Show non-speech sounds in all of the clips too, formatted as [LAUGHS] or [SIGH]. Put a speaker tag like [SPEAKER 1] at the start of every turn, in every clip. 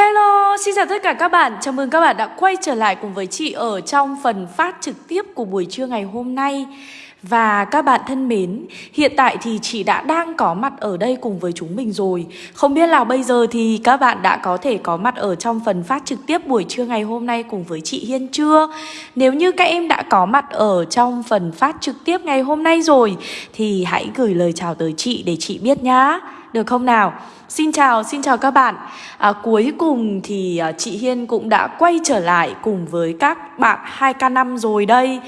[SPEAKER 1] Hello, xin chào tất cả các bạn. Chào mừng các bạn đã quay trở lại cùng với chị ở trong phần phát trực tiếp của buổi trưa ngày hôm nay. Và các bạn thân mến, hiện tại thì chị đã đang có mặt ở đây cùng với chúng mình rồi Không biết là bây giờ thì các bạn đã có thể có mặt ở trong phần phát trực tiếp buổi trưa ngày hôm nay cùng với chị Hiên chưa? Nếu như các em đã có mặt ở trong phần phát trực tiếp ngày hôm nay rồi Thì hãy gửi lời chào tới chị để chị biết nhá được không nào? Xin chào, xin chào các bạn. À, Cuối cùng thì à, chị Hiên cũng đã quay trở lại cùng với các bạn 2K5 rồi đây.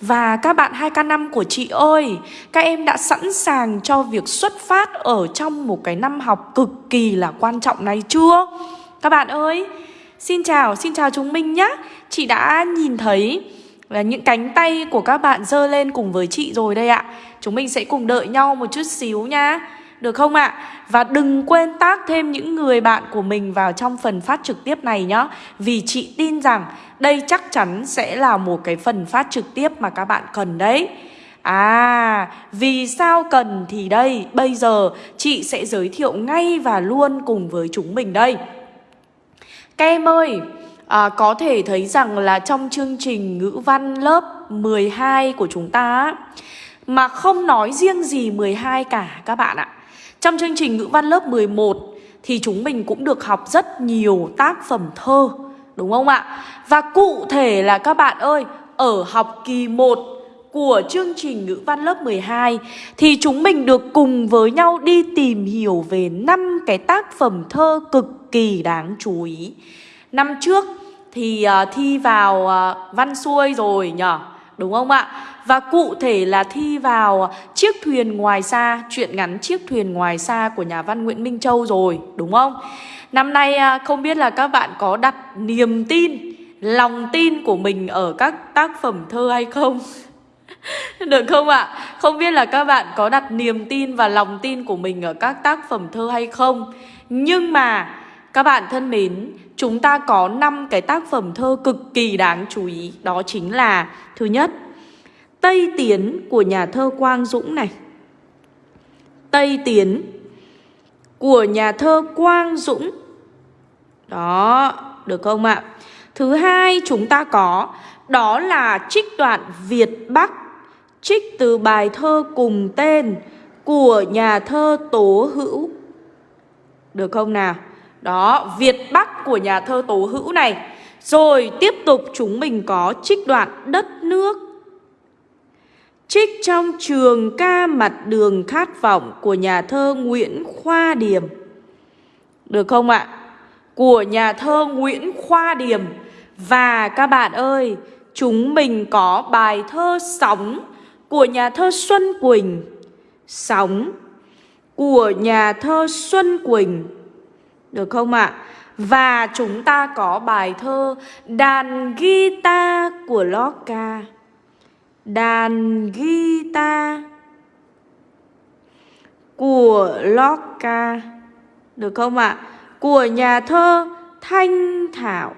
[SPEAKER 1] Và các bạn 2K5 của chị ơi Các em đã sẵn sàng cho việc xuất phát ở trong một cái năm học cực kỳ là quan trọng này chưa? Các bạn ơi Xin chào, xin chào chúng mình nhé Chị đã nhìn thấy là những cánh tay của các bạn dơ lên cùng với chị rồi đây ạ. Chúng mình sẽ cùng đợi nhau một chút xíu nha được không ạ? Và đừng quên tác thêm những người bạn của mình vào trong phần phát trực tiếp này nhé. Vì chị tin rằng đây chắc chắn sẽ là một cái phần phát trực tiếp mà các bạn cần đấy. À, vì sao cần thì đây, bây giờ chị sẽ giới thiệu ngay và luôn cùng với chúng mình đây. Các em ơi, à, có thể thấy rằng là trong chương trình ngữ văn lớp 12 của chúng ta Mà không nói riêng gì 12 cả các bạn ạ trong chương trình ngữ văn lớp 11 thì chúng mình cũng được học rất nhiều tác phẩm thơ, đúng không ạ? Và cụ thể là các bạn ơi, ở học kỳ 1 của chương trình ngữ văn lớp 12 thì chúng mình được cùng với nhau đi tìm hiểu về năm cái tác phẩm thơ cực kỳ đáng chú ý. Năm trước thì uh, thi vào uh, văn xuôi rồi nhở, đúng không ạ? Và cụ thể là thi vào Chiếc thuyền ngoài xa Chuyện ngắn Chiếc thuyền ngoài xa của nhà văn Nguyễn Minh Châu rồi Đúng không? Năm nay à, không biết là các bạn có đặt niềm tin Lòng tin của mình ở các tác phẩm thơ hay không? [LAUGHS] Được không ạ? À? Không biết là các bạn có đặt niềm tin và lòng tin của mình ở các tác phẩm thơ hay không? Nhưng mà các bạn thân mến, chúng ta có 5 cái tác phẩm thơ cực kỳ đáng chú ý Đó chính là Thứ nhất Tây Tiến của nhà thơ Quang Dũng này Tây Tiến của nhà thơ Quang Dũng Đó, được không ạ? Thứ hai chúng ta có Đó là trích đoạn Việt Bắc Trích từ bài thơ cùng tên Của nhà thơ Tố Hữu Được không nào? Đó, Việt Bắc của nhà thơ Tố Hữu này rồi tiếp tục chúng mình có trích đoạn Đất nước Trích trong trường ca mặt đường khát vọng của nhà thơ Nguyễn Khoa Điềm. Được không ạ? Của nhà thơ Nguyễn Khoa Điềm. Và các bạn ơi, chúng mình có bài thơ Sóng của nhà thơ Xuân Quỳnh. Sóng của nhà thơ Xuân Quỳnh. Được không ạ? Và chúng ta có bài thơ Đàn guitar của Locke đàn guitar của Locke được không ạ? Của nhà thơ Thanh Thảo.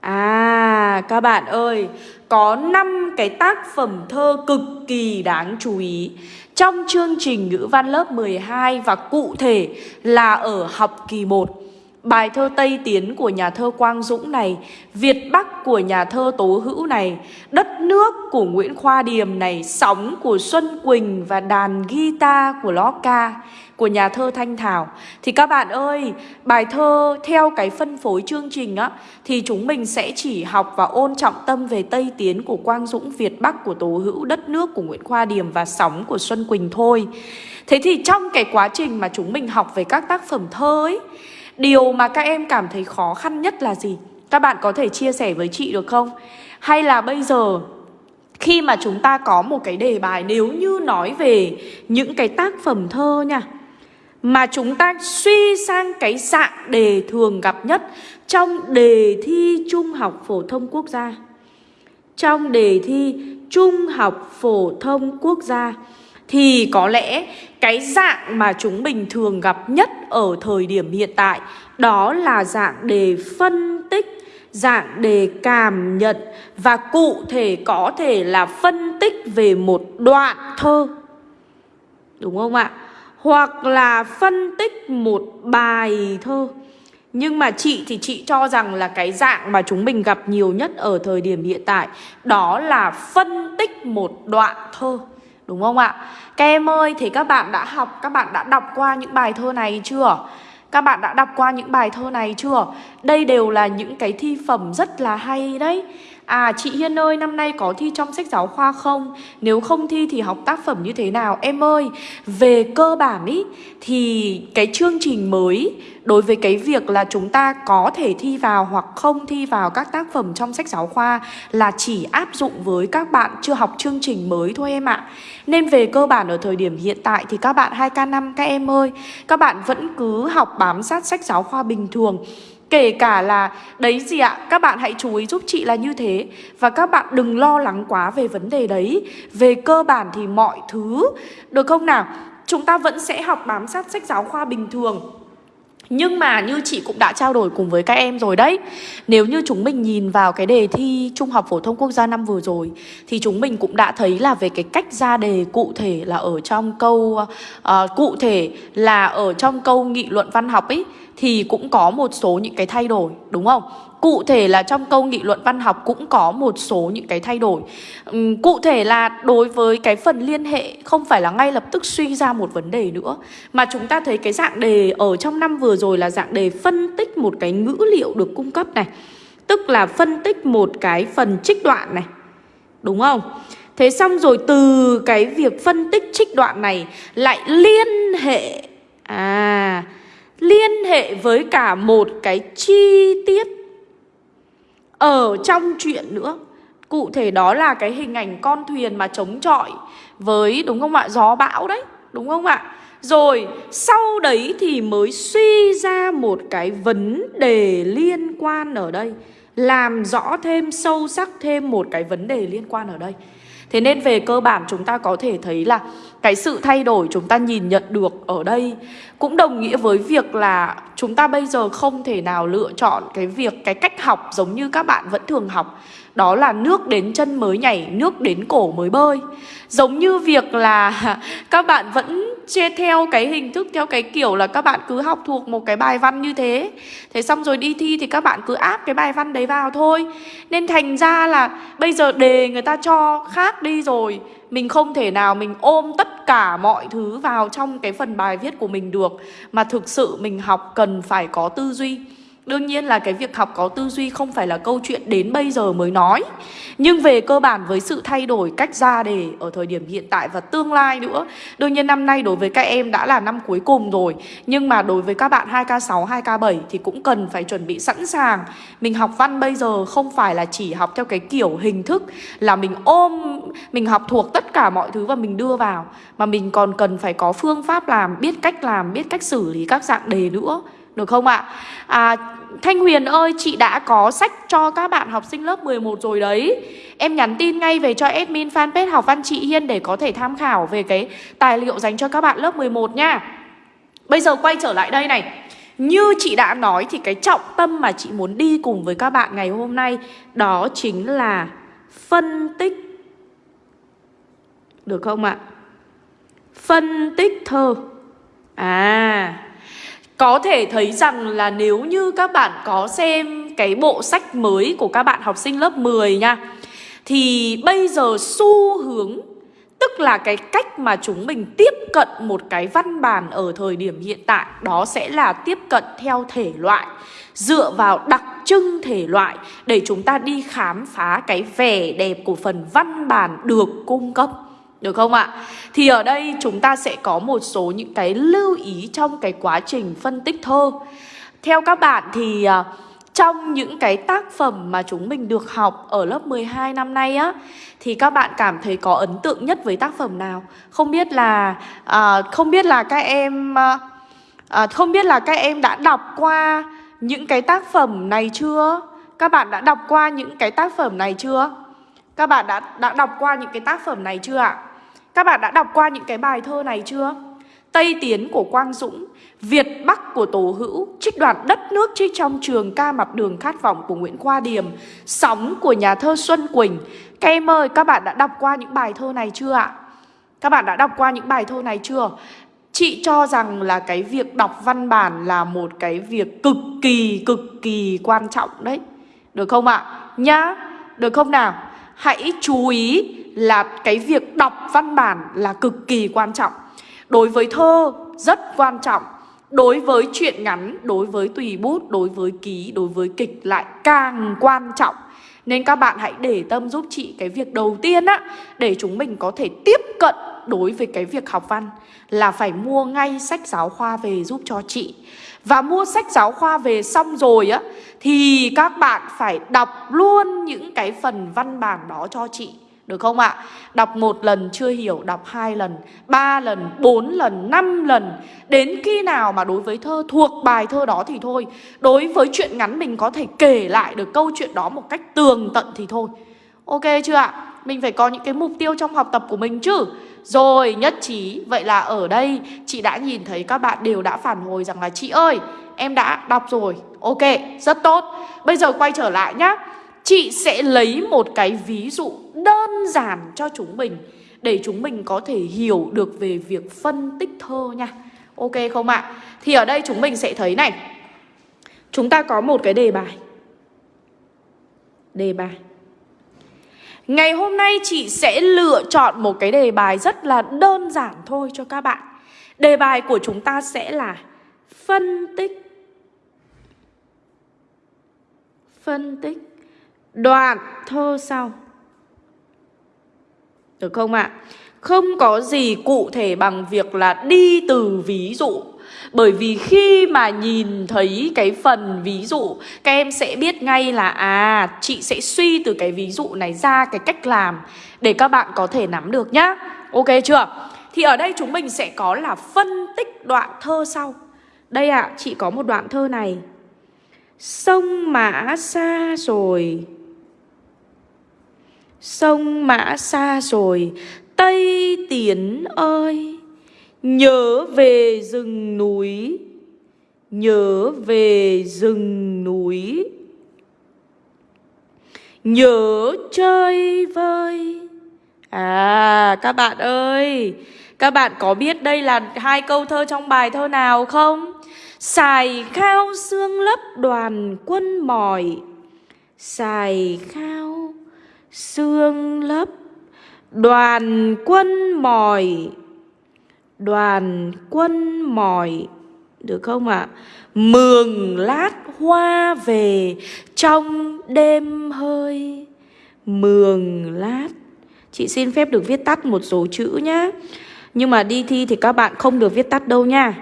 [SPEAKER 1] À các bạn ơi, có 5 cái tác phẩm thơ cực kỳ đáng chú ý trong chương trình ngữ văn lớp 12 và cụ thể là ở học kỳ 1. Bài thơ Tây Tiến của nhà thơ Quang Dũng này, Việt Bắc của nhà thơ Tố Hữu này, Đất nước của Nguyễn Khoa Điềm này, Sóng của Xuân Quỳnh và đàn guitar của Ló Ca Của nhà thơ Thanh Thảo. Thì các bạn ơi, Bài thơ theo cái phân phối chương trình á, Thì chúng mình sẽ chỉ học và ôn trọng tâm về Tây Tiến của Quang Dũng, Việt Bắc của Tố Hữu, Đất nước của Nguyễn Khoa Điềm và Sóng của Xuân Quỳnh thôi. Thế thì trong cái quá trình mà chúng mình học về các tác phẩm thơ ấy Điều mà các em cảm thấy khó khăn nhất là gì? Các bạn có thể chia sẻ với chị được không? Hay là bây giờ, khi mà chúng ta có một cái đề bài, nếu như nói về những cái tác phẩm thơ nha, Mà chúng ta suy sang cái dạng đề thường gặp nhất trong đề thi Trung học Phổ thông Quốc gia, Trong đề thi Trung học Phổ thông Quốc gia thì có lẽ cái dạng mà chúng mình thường gặp nhất ở thời điểm hiện tại đó là dạng đề phân tích, dạng đề cảm nhận và cụ thể có thể là phân tích về một đoạn thơ. Đúng không ạ? Hoặc là phân tích một bài thơ. Nhưng mà chị thì chị cho rằng là cái dạng mà chúng mình gặp nhiều nhất ở thời điểm hiện tại Đó là phân tích một đoạn thơ Đúng không ạ? Các em ơi, thì các bạn đã học, các bạn đã đọc qua những bài thơ này chưa? Các bạn đã đọc qua những bài thơ này chưa? Đây đều là những cái thi phẩm rất là hay đấy À chị Hiên ơi năm nay có thi trong sách giáo khoa không? Nếu không thi thì học tác phẩm như thế nào? Em ơi về cơ bản ý thì cái chương trình mới đối với cái việc là chúng ta có thể thi vào hoặc không thi vào các tác phẩm trong sách giáo khoa là chỉ áp dụng với các bạn chưa học chương trình mới thôi em ạ. Nên về cơ bản ở thời điểm hiện tại thì các bạn 2K5 các em ơi, các bạn vẫn cứ học bám sát sách giáo khoa bình thường Kể cả là đấy gì ạ Các bạn hãy chú ý giúp chị là như thế. Và các bạn đừng lo lắng quá về vấn đề đấy. Về cơ bản thì mọi thứ Được không nào? Chúng ta vẫn sẽ học bám sát sách giáo khoa bình thường. Nhưng mà như chị cũng đã trao đổi cùng với các em rồi đấy Nếu như chúng mình nhìn vào cái đề thi Trung học Phổ thông Quốc gia năm vừa rồi Thì chúng mình cũng đã thấy là về cái cách ra đề cụ thể là ở trong câu uh, Cụ thể là ở trong câu nghị luận văn học ấy thì cũng có một số những cái thay đổi, đúng không? Cụ thể là trong câu nghị luận văn học cũng có một số những cái thay đổi Cụ thể là đối với cái phần liên hệ, không phải là ngay lập tức suy ra một vấn đề nữa, Mà chúng ta thấy cái dạng đề ở trong năm vừa rồi là dạng đề phân tích một cái ngữ liệu được cung cấp này, Tức là phân tích một cái phần trích đoạn này, Đúng không? Thế xong rồi từ cái việc phân tích trích đoạn này lại liên hệ À liên hệ với cả một cái chi tiết. Ở trong chuyện nữa, Cụ thể đó là cái hình ảnh con thuyền mà chống chọi với, đúng không ạ? Gió bão đấy, đúng không ạ? Rồi, sau đấy thì mới suy ra một cái vấn đề liên quan ở đây. Làm rõ thêm, sâu sắc thêm một cái vấn đề liên quan ở đây. Thế nên về cơ bản chúng ta có thể thấy là cái sự thay đổi chúng ta nhìn nhận được ở đây cũng đồng nghĩa với việc là chúng ta bây giờ không thể nào lựa chọn cái việc, cái cách học giống như các bạn vẫn thường học. Đó là nước đến chân mới nhảy, nước đến cổ mới bơi. Giống như việc là [LAUGHS] các bạn vẫn chia theo cái hình thức, theo cái kiểu là các bạn cứ học thuộc một cái bài văn như thế. Thế xong rồi đi thi thì các bạn cứ áp cái bài văn đấy vào thôi. Nên thành ra là bây giờ đề người ta cho khác đi rồi mình không thể nào mình ôm tất cả mọi thứ vào trong cái phần bài viết của mình được, Mà thực sự mình học cần phải có tư duy. Đương nhiên là cái việc học có tư duy không phải là câu chuyện đến bây giờ mới nói. Nhưng về cơ bản với sự thay đổi cách ra đề ở thời điểm hiện tại và tương lai nữa Đương nhiên năm nay đối với các em đã là năm cuối cùng rồi. Nhưng mà đối với các bạn 2K6, 2K7 thì cũng cần phải chuẩn bị sẵn sàng. Mình học văn bây giờ không phải là chỉ học theo cái kiểu hình thức Là mình ôm, mình học thuộc tất cả mọi thứ và mình đưa vào. Mà mình còn cần phải có phương pháp làm, biết cách làm, biết cách xử lý các dạng đề nữa được không ạ? À, Thanh Huyền ơi, chị đã có sách cho các bạn học sinh lớp 11 rồi đấy. Em nhắn tin ngay về cho admin fanpage học văn chị Hiên để có thể tham khảo về cái tài liệu dành cho các bạn lớp 11 nha. Bây giờ quay trở lại đây này. Như chị đã nói thì cái trọng tâm mà chị muốn đi cùng với các bạn ngày hôm nay Đó chính là phân tích. Được không ạ? Phân tích thơ. À có thể thấy rằng là nếu như các bạn có xem cái bộ sách mới của các bạn học sinh lớp 10 nha, Thì bây giờ xu hướng, Tức là cái cách mà chúng mình tiếp cận một cái văn bản ở thời điểm hiện tại, Đó sẽ là tiếp cận theo thể loại, Dựa vào đặc trưng thể loại Để chúng ta đi khám phá cái vẻ đẹp của phần văn bản được cung cấp được không ạ? Thì ở đây chúng ta sẽ có một số những cái lưu ý trong cái quá trình phân tích thơ Theo các bạn thì à, trong những cái tác phẩm mà chúng mình được học ở lớp 12 năm nay á Thì các bạn cảm thấy có ấn tượng nhất với tác phẩm nào? Không biết là à, không biết là các em à, à, không biết là các em đã đọc qua những cái tác phẩm này chưa? Các bạn đã đọc qua những cái tác phẩm này chưa? Các bạn đã đã đọc qua những cái tác phẩm này chưa ạ? Các bạn đã đọc qua những cái bài thơ này chưa? Tây Tiến của Quang Dũng Việt Bắc của Tổ Hữu Trích đoạn đất nước trích trong trường ca mặt đường khát vọng của Nguyễn Khoa Điềm Sóng của nhà thơ Xuân Quỳnh Các em ơi, các bạn đã đọc qua những bài thơ này chưa ạ? Các bạn đã đọc qua những bài thơ này chưa? Chị cho rằng là cái việc đọc văn bản là một cái việc cực kỳ cực kỳ quan trọng đấy Được không ạ? Nhá, được không nào? Hãy chú ý là cái việc đọc văn bản là cực kỳ quan trọng. Đối với thơ rất quan trọng. Đối với truyện ngắn, đối với tùy bút, đối với ký, đối với kịch lại càng quan trọng. Nên các bạn hãy để tâm giúp chị cái việc đầu tiên á Để chúng mình có thể tiếp cận đối với cái việc học văn Là phải mua ngay sách giáo khoa về giúp cho chị. Và mua sách giáo khoa về xong rồi á Thì các bạn phải đọc luôn những cái phần văn bản đó cho chị được không ạ? Đọc một lần chưa hiểu, đọc hai lần, ba lần, bốn lần, năm lần. Đến khi nào mà đối với thơ thuộc bài thơ đó thì thôi. Đối với chuyện ngắn mình có thể kể lại được câu chuyện đó một cách tường tận thì thôi. Ok chưa ạ? Mình phải có những cái mục tiêu trong học tập của mình chứ. Rồi, nhất trí. Vậy là ở đây, chị đã nhìn thấy các bạn đều đã phản hồi rằng là, Chị ơi, em đã đọc rồi. Ok, rất tốt. Bây giờ quay trở lại nhá. Chị sẽ lấy một cái ví dụ đơn giản cho chúng mình, Để chúng mình có thể hiểu được về việc phân tích thơ nha. Ok không ạ? À? Thì ở đây chúng mình sẽ thấy này. Chúng ta có một cái đề bài. Đề bài. Ngày hôm nay chị sẽ lựa chọn một cái đề bài rất là đơn giản thôi cho các bạn Đề bài của chúng ta sẽ là Phân tích Phân tích Đoạn thơ sau Được không ạ? À? Không có gì cụ thể bằng việc là đi từ ví dụ bởi vì khi mà nhìn thấy cái phần ví dụ Các em sẽ biết ngay là À chị sẽ suy từ cái ví dụ này ra cái cách làm Để các bạn có thể nắm được nhá. Ok chưa? Thì ở đây chúng mình sẽ có là phân tích đoạn thơ sau. Đây ạ, à, chị có một đoạn thơ này. Sông mã xa rồi. Sông mã xa rồi. Tây Tiến ơi. Nhớ về rừng núi. Nhớ về rừng núi. Nhớ chơi vơi. À các bạn ơi, Các bạn có biết đây là hai câu thơ trong bài thơ nào không? Xài khao xương lấp đoàn quân mỏi. Xài khao xương lấp đoàn quân mỏi đoàn quân mỏi, được không ạ? À? Mường lát hoa về, trong đêm hơi Mường lát Chị xin phép được viết tắt một số chữ nhá Nhưng mà đi thi thì các bạn không được viết tắt đâu nha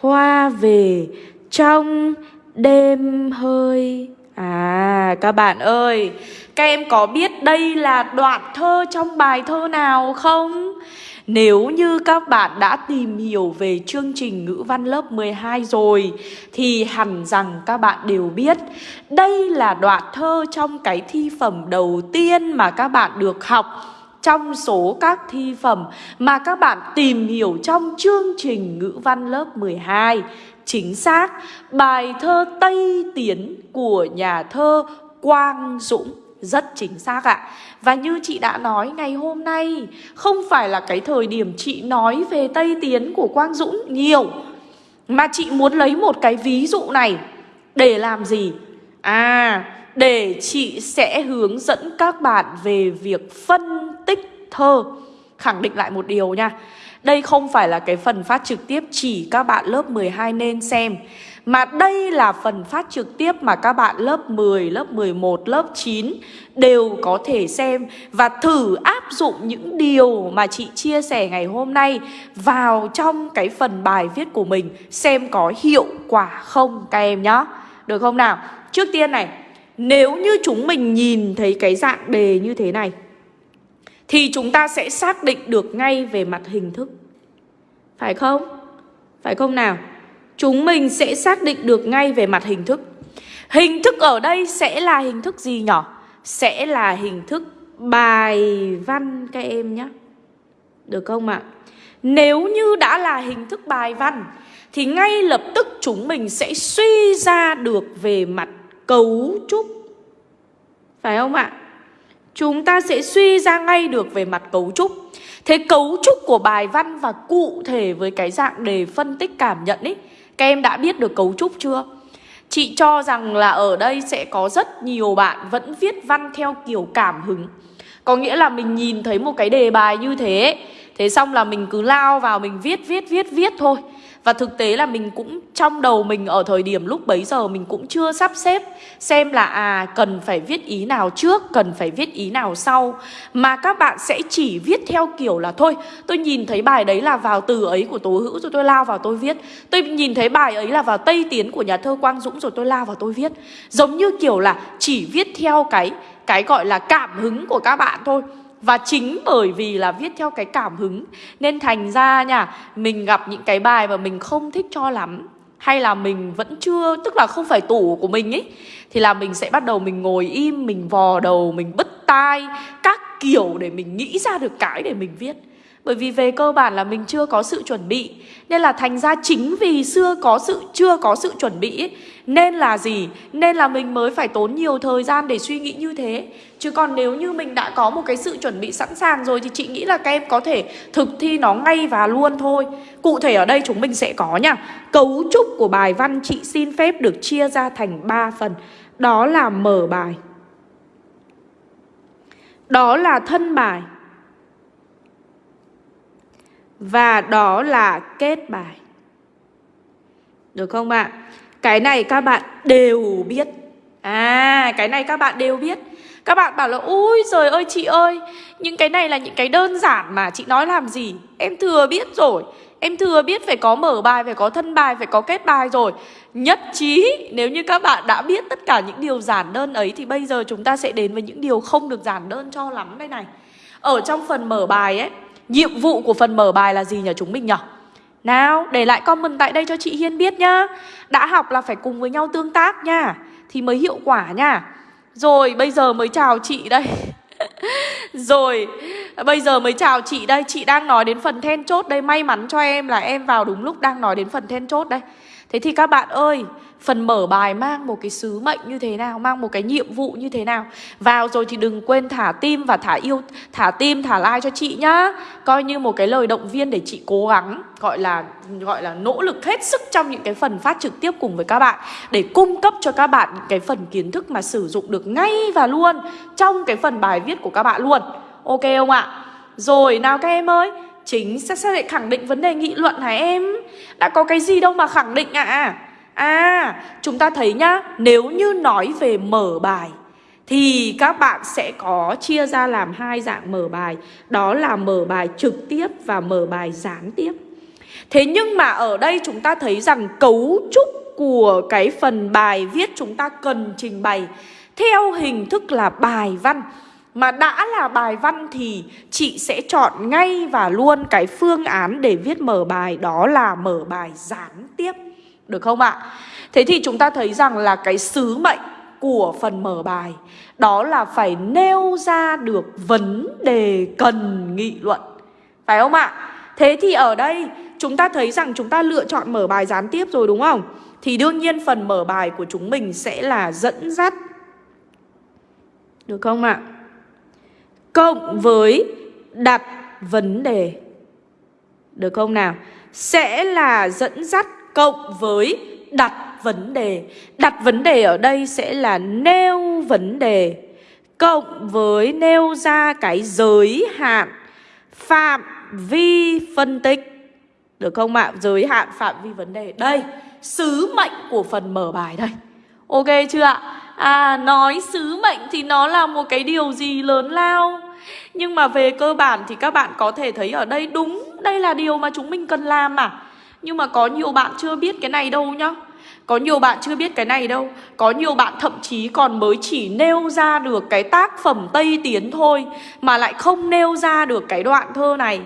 [SPEAKER 1] Hoa về, trong đêm hơi À các bạn ơi, Các em có biết đây là đoạn thơ trong bài thơ nào không? Nếu như các bạn đã tìm hiểu về chương trình ngữ văn lớp 12 rồi Thì hẳn rằng các bạn đều biết Đây là đoạn thơ trong cái thi phẩm đầu tiên mà các bạn được học. Trong số các thi phẩm mà các bạn tìm hiểu trong chương trình ngữ văn lớp 12 Chính xác, bài thơ Tây Tiến của nhà thơ Quang Dũng rất chính xác ạ. Và như chị đã nói ngày hôm nay Không phải là cái thời điểm chị nói về Tây Tiến của Quang Dũng nhiều Mà chị muốn lấy một cái ví dụ này Để làm gì? À, để chị sẽ hướng dẫn các bạn về việc phân tích thơ. Khẳng định lại một điều nha. Đây không phải là cái phần phát trực tiếp chỉ các bạn lớp 12 nên xem mà đây là phần phát trực tiếp mà các bạn lớp 10, lớp 11, lớp 9 đều có thể xem và thử áp dụng những điều mà chị chia sẻ ngày hôm nay vào trong cái phần bài viết của mình xem có hiệu quả không các em nhé. Được không nào? Trước tiên này, nếu như chúng mình nhìn thấy cái dạng đề như thế này thì chúng ta sẽ xác định được ngay về mặt hình thức. Phải không? Phải không nào? Chúng mình sẽ xác định được ngay về mặt hình thức. Hình thức ở đây sẽ là hình thức gì nhỏ? Sẽ là hình thức bài văn các em nhé. Được không ạ? Nếu như đã là hình thức bài văn, thì ngay lập tức chúng mình sẽ suy ra được về mặt cấu trúc. Phải không ạ? Chúng ta sẽ suy ra ngay được về mặt cấu trúc. Thế cấu trúc của bài văn và cụ thể với cái dạng đề phân tích cảm nhận ấy các em đã biết được cấu trúc chưa? Chị cho rằng là ở đây sẽ có rất nhiều bạn vẫn viết văn theo kiểu cảm hứng Có nghĩa là mình nhìn thấy một cái đề bài như thế Thế xong là mình cứ lao vào mình viết viết viết viết thôi và thực tế là mình cũng trong đầu mình ở thời điểm lúc bấy giờ mình cũng chưa sắp xếp xem là à cần phải viết ý nào trước, cần phải viết ý nào sau mà các bạn sẽ chỉ viết theo kiểu là thôi, tôi nhìn thấy bài đấy là vào từ ấy của Tố Hữu rồi tôi lao vào tôi viết. Tôi nhìn thấy bài ấy là vào Tây Tiến của nhà thơ Quang Dũng rồi tôi lao vào tôi viết. Giống như kiểu là chỉ viết theo cái cái gọi là cảm hứng của các bạn thôi. Và chính bởi vì là viết theo cái cảm hứng Nên thành ra nha Mình gặp những cái bài mà mình không thích cho lắm Hay là mình vẫn chưa Tức là không phải tủ của mình ấy Thì là mình sẽ bắt đầu mình ngồi im Mình vò đầu, mình bứt tai Các kiểu để mình nghĩ ra được cái để mình viết bởi vì về cơ bản là mình chưa có sự chuẩn bị. Nên là thành ra chính vì xưa có sự chưa có sự chuẩn bị ấy, Nên là gì? Nên là mình mới phải tốn nhiều thời gian để suy nghĩ như thế. Chứ còn nếu như mình đã có một cái sự chuẩn bị sẵn sàng rồi Thì chị nghĩ là các em có thể thực thi nó ngay và luôn thôi. Cụ thể ở đây chúng mình sẽ có nha. Cấu trúc của bài văn chị xin phép được chia ra thành 3 phần. Đó là mở bài. Đó là thân bài và đó là kết bài. Được không ạ? Cái này các bạn đều biết. À cái này các bạn đều biết. Các bạn bảo là ui trời ơi chị ơi Những cái này là những cái đơn giản mà chị nói làm gì? Em thừa biết rồi. Em thừa biết phải có mở bài, phải có thân bài, phải có kết bài rồi. Nhất trí nếu như các bạn đã biết tất cả những điều giản đơn ấy Thì bây giờ chúng ta sẽ đến với những điều không được giản đơn cho lắm đây này. Ở trong phần mở bài ấy Nhiệm vụ của phần mở bài là gì nhỉ chúng mình nhỉ? Nào, để lại comment tại đây cho chị Hiên biết nhá. Đã học là phải cùng với nhau tương tác nha Thì mới hiệu quả nha. Rồi, bây giờ mới chào chị đây. [LAUGHS] Rồi, bây giờ mới chào chị đây. Chị đang nói đến phần then chốt đây. May mắn cho em là em vào đúng lúc đang nói đến phần then chốt đây. Thế thì các bạn ơi Phần mở bài mang một cái sứ mệnh như thế nào Mang một cái nhiệm vụ như thế nào. Vào rồi thì đừng quên thả tim và thả yêu Thả tim, thả like cho chị nhá. Coi như một cái lời động viên để chị cố gắng Gọi là gọi là nỗ lực hết sức Trong những cái phần phát trực tiếp cùng với các bạn Để cung cấp cho các bạn những cái phần kiến thức Mà sử dụng được ngay và luôn Trong cái phần bài viết của các bạn luôn. Ok không ạ? Rồi nào các em ơi Chính sẽ sẽ lại khẳng định vấn đề nghị luận hả em? Đã có cái gì đâu mà khẳng định ạ? à? À, chúng ta thấy nhá, nếu như nói về mở bài thì các bạn sẽ có chia ra làm hai dạng mở bài, đó là mở bài trực tiếp và mở bài gián tiếp. Thế nhưng mà ở đây chúng ta thấy rằng cấu trúc của cái phần bài viết chúng ta cần trình bày theo hình thức là bài văn. Mà đã là bài văn thì chị sẽ chọn ngay và luôn cái phương án để viết mở bài đó là mở bài gián tiếp. Được không ạ? Thế thì chúng ta thấy rằng là cái sứ mệnh của phần mở bài, Đó là phải nêu ra được vấn đề cần nghị luận Phải không ạ? Thế thì ở đây, chúng ta thấy rằng chúng ta lựa chọn mở bài gián tiếp rồi đúng không? Thì đương nhiên phần mở bài của chúng mình sẽ là dẫn dắt Được không ạ? Cộng với đặt vấn đề Được không nào? Sẽ là dẫn dắt cộng với đặt vấn đề. Đặt vấn đề ở đây sẽ là nêu vấn đề Cộng với nêu ra cái giới hạn Phạm vi phân tích. Được không ạ? Giới hạn phạm vi vấn đề. Đây, sứ mệnh của phần mở bài đây. Ok chưa ạ? À, nói sứ mệnh thì nó là một cái điều gì lớn lao? Nhưng mà về cơ bản thì các bạn có thể thấy ở đây đúng Đây là điều mà chúng mình cần làm mà. Nhưng mà có nhiều bạn chưa biết cái này đâu nhá. Có nhiều bạn chưa biết cái này đâu. Có nhiều bạn thậm chí còn mới chỉ nêu ra được cái tác phẩm Tây Tiến thôi Mà lại không nêu ra được cái đoạn thơ này.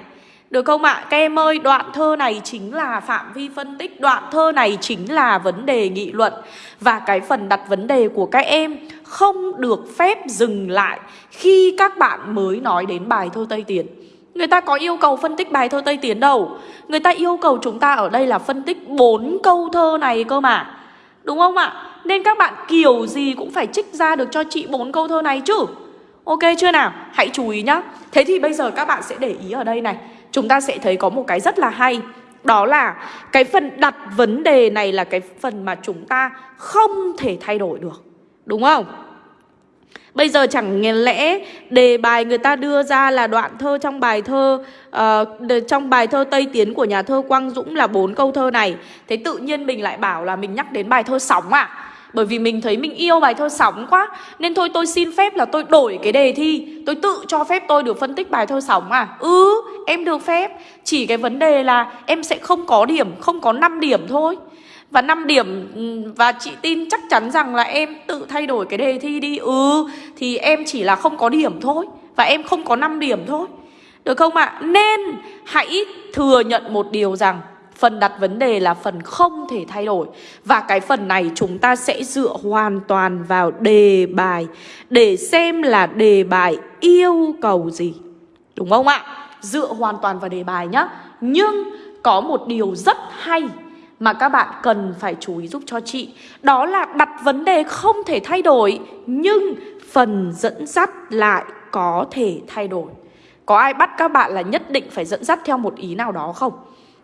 [SPEAKER 1] Được không ạ? Các em ơi, đoạn thơ này chính là phạm vi phân tích Đoạn thơ này chính là vấn đề nghị luận. Và cái phần đặt vấn đề của các em Không được phép dừng lại Khi các bạn mới nói đến bài thơ Tây Tiến. Người ta có yêu cầu phân tích bài thơ Tây Tiến đâu. Người ta yêu cầu chúng ta ở đây là phân tích bốn câu thơ này cơ mà. Đúng không ạ? Nên các bạn kiểu gì cũng phải trích ra được cho chị bốn câu thơ này chứ. Ok chưa nào? Hãy chú ý nhá. Thế thì bây giờ các bạn sẽ để ý ở đây này. Chúng ta sẽ thấy có một cái rất là hay. Đó là cái phần đặt vấn đề này là cái phần mà chúng ta không thể thay đổi được. Đúng không? Bây giờ chẳng lẽ đề bài người ta đưa ra là đoạn thơ trong bài thơ uh, Trong bài thơ Tây Tiến của nhà thơ Quang Dũng là bốn câu thơ này. Thế tự nhiên mình lại bảo là mình nhắc đến bài thơ Sóng à? Bởi vì mình thấy mình yêu bài thơ sóng quá Nên thôi tôi xin phép là tôi đổi cái đề thi. Tôi tự cho phép tôi được phân tích bài thơ sóng à? Ừ em được phép. Chỉ cái vấn đề là em sẽ không có điểm Không có 5 điểm thôi và 5 điểm và chị tin chắc chắn rằng là em tự thay đổi cái đề thi đi Ừ thì em chỉ là không có điểm thôi Và em không có 5 điểm thôi Được không ạ? À? Nên hãy thừa nhận một điều rằng Phần đặt vấn đề là phần không thể thay đổi Và cái phần này chúng ta sẽ dựa hoàn toàn vào đề bài Để xem là đề bài yêu cầu gì Đúng không ạ? Dựa hoàn toàn vào đề bài nhá Nhưng có một điều rất hay mà các bạn cần phải chú ý giúp cho chị Đó là đặt vấn đề không thể thay đổi, Nhưng phần dẫn dắt lại có thể thay đổi Có ai bắt các bạn là nhất định phải dẫn dắt theo một ý nào đó không?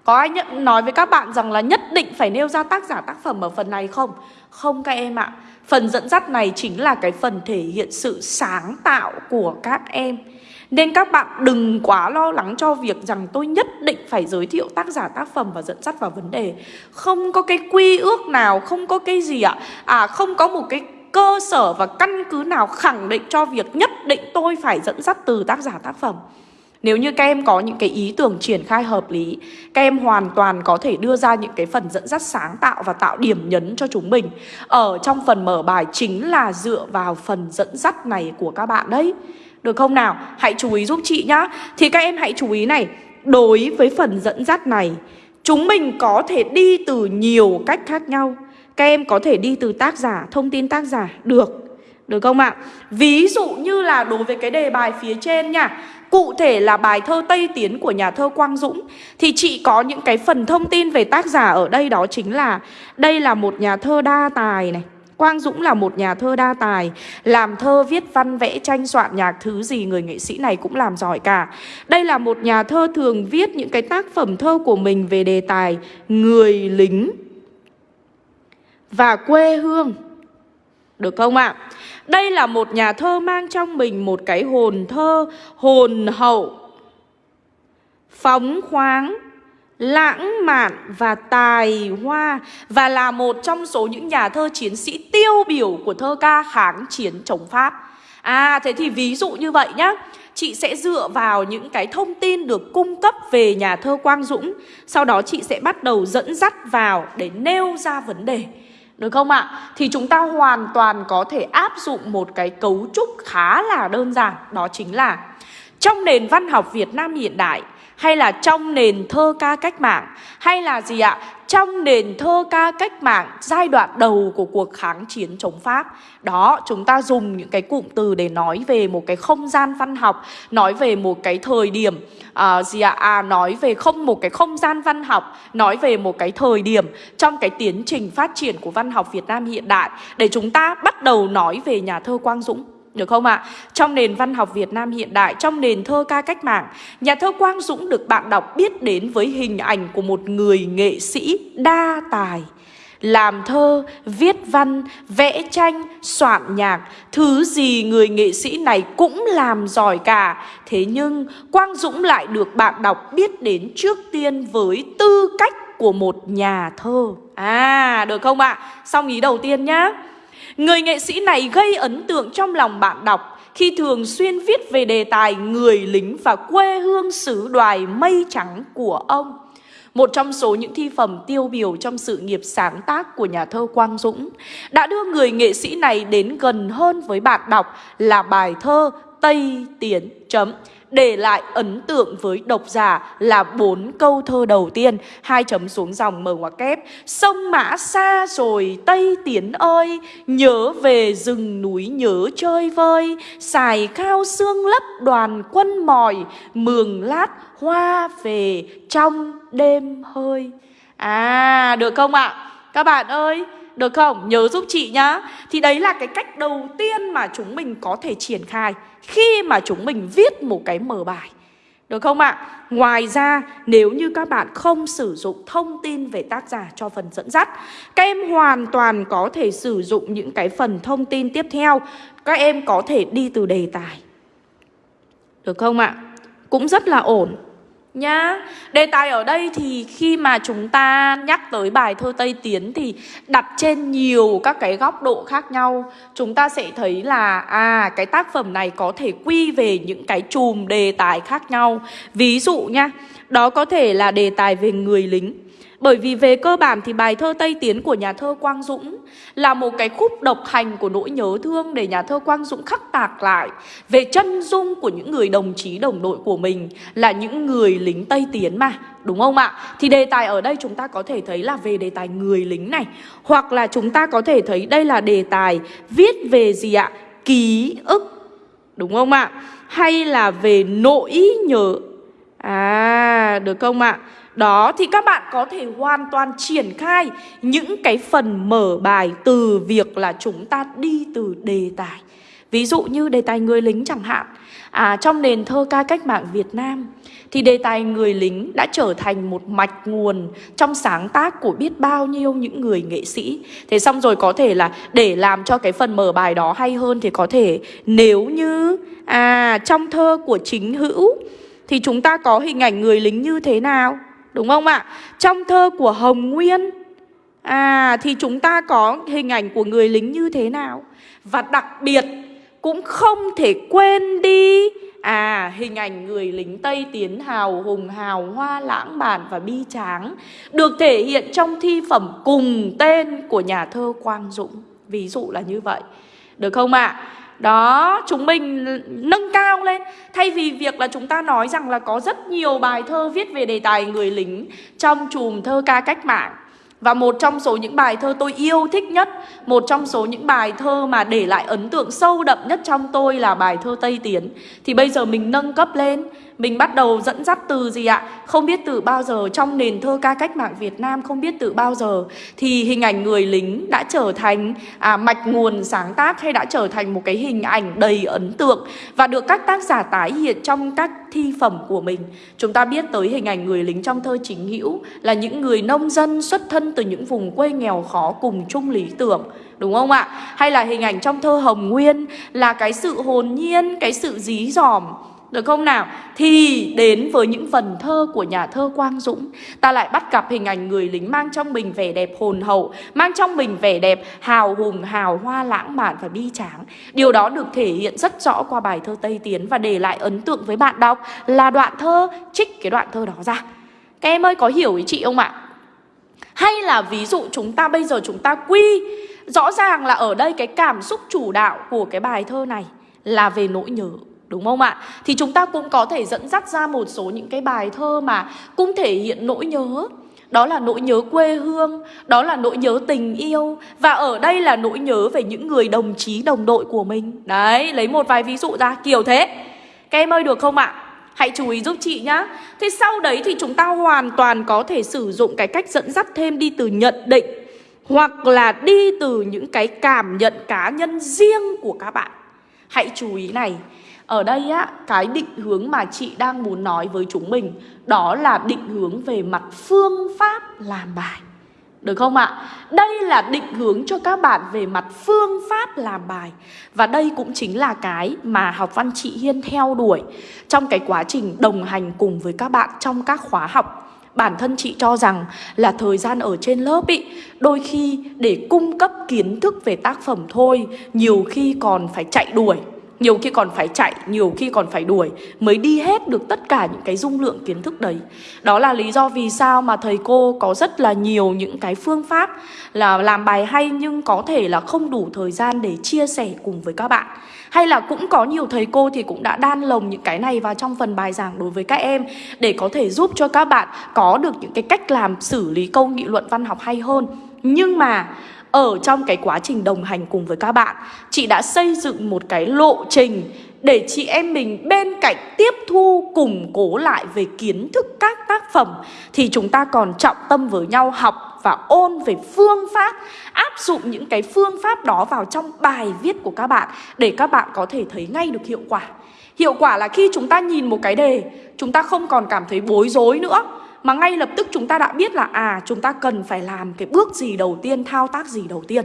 [SPEAKER 1] Có ai nhận, nói với các bạn rằng là nhất định phải nêu ra tác giả tác phẩm ở phần này không? Không các em ạ Phần dẫn dắt này chính là cái phần thể hiện sự sáng tạo của các em nên các bạn đừng quá lo lắng cho việc rằng tôi nhất định phải giới thiệu tác giả tác phẩm và dẫn dắt vào vấn đề. Không có cái quy ước nào, không có cái gì ạ. À không có một cái cơ sở và căn cứ nào khẳng định cho việc nhất định tôi phải dẫn dắt từ tác giả tác phẩm. Nếu như các em có những cái ý tưởng triển khai hợp lý Các em hoàn toàn có thể đưa ra những cái phần dẫn dắt sáng tạo và tạo điểm nhấn cho chúng mình. Ở trong phần mở bài chính là dựa vào phần dẫn dắt này của các bạn đấy được không nào? Hãy chú ý giúp chị nhá. Thì các em hãy chú ý này. Đối với phần dẫn dắt này Chúng mình có thể đi từ nhiều cách khác nhau. Các em có thể đi từ tác giả, thông tin tác giả Được, được không ạ? Ví dụ như là đối với cái đề bài phía trên nha. Cụ thể là bài thơ Tây Tiến của nhà thơ Quang Dũng. Thì chị có những cái phần thông tin về tác giả ở đây đó chính là Đây là một nhà thơ đa tài này. Quang Dũng là một nhà thơ đa tài Làm thơ, viết văn, vẽ, tranh, soạn nhạc Thứ gì người nghệ sĩ này cũng làm giỏi cả Đây là một nhà thơ thường viết những cái tác phẩm thơ của mình Về đề tài người lính Và quê hương Được không ạ? À? Đây là một nhà thơ mang trong mình một cái hồn thơ Hồn hậu Phóng khoáng lãng mạn và tài hoa và là một trong số những nhà thơ chiến sĩ tiêu biểu của thơ ca kháng chiến chống Pháp. À thế thì ví dụ như vậy nhá Chị sẽ dựa vào những cái thông tin được cung cấp về nhà thơ Quang Dũng, Sau đó chị sẽ bắt đầu dẫn dắt vào để nêu ra vấn đề Được không ạ? Thì chúng ta hoàn toàn có thể áp dụng một cái cấu trúc khá là đơn giản, Đó chính là Trong nền văn học Việt Nam hiện đại hay là trong nền thơ ca cách mạng hay là gì ạ? Trong nền thơ ca cách mạng giai đoạn đầu của cuộc kháng chiến chống Pháp Đó, chúng ta dùng những cái cụm từ để nói về một cái không gian văn học Nói về một cái thời điểm à, gì ạ? À, nói về không một cái không gian văn học Nói về một cái thời điểm trong cái tiến trình phát triển của văn học Việt Nam hiện đại Để chúng ta bắt đầu nói về nhà thơ Quang Dũng được không ạ? À? Trong nền văn học Việt Nam hiện đại, trong nền thơ ca cách mạng, nhà thơ Quang Dũng được bạn đọc biết đến với hình ảnh của một người nghệ sĩ đa tài. Làm thơ, viết văn, vẽ tranh, soạn nhạc, thứ gì người nghệ sĩ này cũng làm giỏi cả. Thế nhưng Quang Dũng lại được bạn đọc biết đến trước tiên với tư cách của một nhà thơ. À, được không ạ? À? Xong ý đầu tiên nhá. Người nghệ sĩ này gây ấn tượng trong lòng bạn đọc khi thường xuyên viết về đề tài người lính và quê hương xứ đoài mây trắng của ông. Một trong số những thi phẩm tiêu biểu trong sự nghiệp sáng tác của nhà thơ Quang Dũng đã đưa người nghệ sĩ này đến gần hơn với bạn đọc là bài thơ Tây Tiến chấm để lại ấn tượng với độc giả là bốn câu thơ đầu tiên, hai chấm xuống dòng mở ngoặc kép. Sông mã xa rồi, tây tiến ơi, nhớ về rừng núi nhớ chơi vơi. Xài cao xương lấp đoàn quân mỏi, mường lát hoa về trong đêm hơi. À được không ạ? Các bạn ơi được không? Nhớ giúp chị nhá Thì đấy là cái cách đầu tiên mà chúng mình có thể triển khai Khi mà chúng mình viết một cái mở bài được không ạ? À? Ngoài ra, nếu như các bạn không sử dụng thông tin về tác giả cho phần dẫn dắt, Các em hoàn toàn có thể sử dụng những cái phần thông tin tiếp theo Các em có thể đi từ đề tài Được không ạ? À? Cũng rất là ổn nhá. Đề tài ở đây thì khi mà chúng ta nhắc tới bài thơ Tây Tiến thì đặt trên nhiều các cái góc độ khác nhau. Chúng ta sẽ thấy là à cái tác phẩm này có thể quy về những cái chùm đề tài khác nhau. Ví dụ nha, đó có thể là đề tài về người lính. Bởi vì về cơ bản thì bài thơ Tây Tiến của nhà thơ Quang Dũng là một cái khúc độc hành của nỗi nhớ thương để nhà thơ Quang Dũng khắc tạc lại về chân dung của những người đồng chí đồng đội của mình là những người lính Tây Tiến mà, đúng không ạ? Thì đề tài ở đây chúng ta có thể thấy là về đề tài người lính này, hoặc là chúng ta có thể thấy đây là đề tài viết về gì ạ? Ký ức, đúng không ạ? Hay là về nỗi nhớ À, được không ạ? Đó, thì các bạn có thể hoàn toàn triển khai những cái phần mở bài từ việc là chúng ta đi từ đề tài. Ví dụ như đề tài người lính chẳng hạn. À trong nền thơ ca cách mạng Việt Nam, thì đề tài người lính đã trở thành một mạch nguồn trong sáng tác của biết bao nhiêu những người nghệ sĩ. Thế xong rồi có thể là để làm cho cái phần mở bài đó hay hơn thì có thể nếu như à trong thơ của chính hữu, thì chúng ta có hình ảnh người lính như thế nào? Đúng không ạ? Trong thơ của Hồng Nguyên À thì chúng ta có hình ảnh của người lính như thế nào? Và đặc biệt, cũng không thể quên đi À hình ảnh người lính Tây Tiến hào hùng, hào hoa, lãng mạn và bi tráng, Được thể hiện trong thi phẩm cùng tên của nhà thơ Quang Dũng Ví dụ là như vậy Được không ạ? À? Đó, chúng mình nâng cao lên. Thay vì việc là chúng ta nói rằng là có rất nhiều bài thơ viết về đề tài người lính Trong chùm thơ ca cách mạng. Và một trong số những bài thơ tôi yêu thích nhất Một trong số những bài thơ mà để lại ấn tượng sâu đậm nhất trong tôi là bài thơ Tây Tiến. Thì bây giờ mình nâng cấp lên mình bắt đầu dẫn dắt từ gì ạ? Không biết từ bao giờ trong nền thơ ca cách mạng Việt Nam Không biết từ bao giờ Thì hình ảnh người lính đã trở thành à, mạch nguồn sáng tác Hay đã trở thành một cái hình ảnh đầy ấn tượng Và được các tác giả tái hiện trong các thi phẩm của mình Chúng ta biết tới hình ảnh người lính trong thơ chính hữu Là những người nông dân xuất thân từ những vùng quê nghèo khó cùng chung lý tưởng Đúng không ạ? Hay là hình ảnh trong thơ Hồng Nguyên Là cái sự hồn nhiên, cái sự dí dỏm được không nào? Thì đến với những phần thơ của nhà thơ Quang Dũng Ta lại bắt gặp hình ảnh người lính mang trong mình vẻ đẹp hồn hậu Mang trong mình vẻ đẹp hào hùng, hào hoa lãng mạn và bi tráng Điều đó được thể hiện rất rõ qua bài thơ Tây Tiến Và để lại ấn tượng với bạn đọc là đoạn thơ trích cái đoạn thơ đó ra Các em ơi có hiểu ý chị không ạ? Hay là ví dụ chúng ta bây giờ chúng ta quy Rõ ràng là ở đây cái cảm xúc chủ đạo của cái bài thơ này Là về nỗi nhớ Đúng không ạ? Thì chúng ta cũng có thể dẫn dắt ra một số những cái bài thơ mà cũng thể hiện nỗi nhớ. Đó là nỗi nhớ quê hương, đó là nỗi nhớ tình yêu Và ở đây là nỗi nhớ về những người đồng chí đồng đội của mình. Đấy, lấy một vài ví dụ ra kiểu thế. Các em ơi được không ạ? Hãy chú ý giúp chị nhá. Thế sau đấy thì chúng ta hoàn toàn có thể sử dụng cái cách dẫn dắt thêm đi từ nhận định Hoặc là đi từ những cái cảm nhận cá nhân riêng của các bạn. Hãy chú ý này ở đây á, cái định hướng mà chị đang muốn nói với chúng mình Đó là định hướng về mặt phương pháp làm bài. Được không ạ? Đây là định hướng cho các bạn về mặt phương pháp làm bài. Và đây cũng chính là cái mà học văn chị Hiên theo đuổi Trong cái quá trình đồng hành cùng với các bạn trong các khóa học. Bản thân chị cho rằng là thời gian ở trên lớp ý Đôi khi để cung cấp kiến thức về tác phẩm thôi Nhiều khi còn phải chạy đuổi nhiều khi còn phải chạy, nhiều khi còn phải đuổi Mới đi hết được tất cả những cái dung lượng kiến thức đấy. Đó là lý do vì sao mà thầy cô có rất là nhiều những cái phương pháp Là làm bài hay nhưng có thể là không đủ thời gian để chia sẻ cùng với các bạn. Hay là cũng có nhiều thầy cô thì cũng đã đan lồng những cái này vào trong phần bài giảng đối với các em Để có thể giúp cho các bạn có được những cái cách làm xử lý câu nghị luận văn học hay hơn. Nhưng mà ở trong cái quá trình đồng hành cùng với các bạn Chị đã xây dựng một cái lộ trình để chị em mình bên cạnh tiếp thu củng cố lại về kiến thức các tác phẩm thì chúng ta còn trọng tâm với nhau học và ôn về phương pháp áp dụng những cái phương pháp đó vào trong bài viết của các bạn để các bạn có thể thấy ngay được hiệu quả. Hiệu quả là khi chúng ta nhìn một cái đề, chúng ta không còn cảm thấy bối rối nữa mà ngay lập tức chúng ta đã biết là à chúng ta cần phải làm cái bước gì đầu tiên, thao tác gì đầu tiên.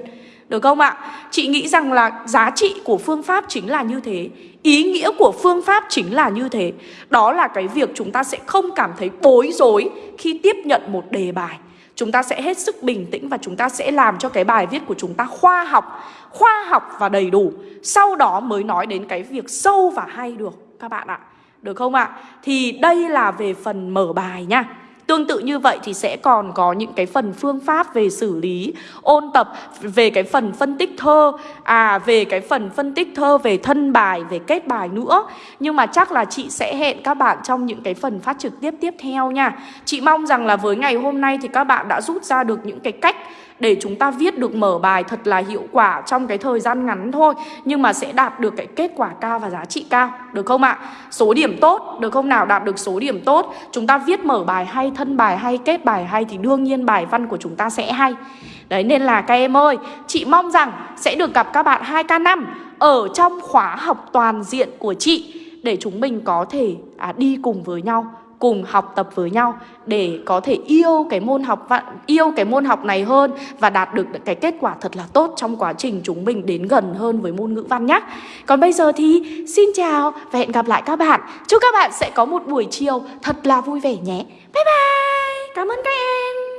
[SPEAKER 1] Được không ạ? Chị nghĩ rằng là giá trị của phương pháp chính là như thế Ý nghĩa của phương pháp chính là như thế Đó là cái việc chúng ta sẽ không cảm thấy bối rối khi tiếp nhận một đề bài Chúng ta sẽ hết sức bình tĩnh và chúng ta sẽ làm cho cái bài viết của chúng ta khoa học Khoa học và đầy đủ Sau đó mới nói đến cái việc sâu và hay được các bạn ạ Được không ạ? Thì đây là về phần mở bài nha Tương tự như vậy thì sẽ còn có những cái phần phương pháp về xử lý, ôn tập về cái phần phân tích thơ, à về cái phần phân tích thơ về thân bài, về kết bài nữa. Nhưng mà chắc là chị sẽ hẹn các bạn trong những cái phần phát trực tiếp tiếp theo nha. Chị mong rằng là với ngày hôm nay thì các bạn đã rút ra được những cái cách để chúng ta viết được mở bài thật là hiệu quả trong cái thời gian ngắn thôi nhưng mà sẽ đạt được cái kết quả cao và giá trị cao được không ạ? Số điểm tốt được không nào? Đạt được số điểm tốt. Chúng ta viết mở bài hay thân bài hay kết bài hay thì đương nhiên bài văn của chúng ta sẽ hay. Đấy nên là các em ơi chị mong rằng sẽ được gặp các bạn 2K5 ở trong khóa học toàn diện của chị để chúng mình có thể à, đi cùng với nhau cùng học tập với nhau để có thể yêu cái môn học yêu cái môn học này hơn và đạt được cái kết quả thật là tốt trong quá trình chúng mình đến gần hơn với môn ngữ văn nhé. Còn bây giờ thì xin chào và hẹn gặp lại các bạn. Chúc các bạn sẽ có một buổi chiều thật là vui vẻ nhé. Bye bye. Cảm ơn các em.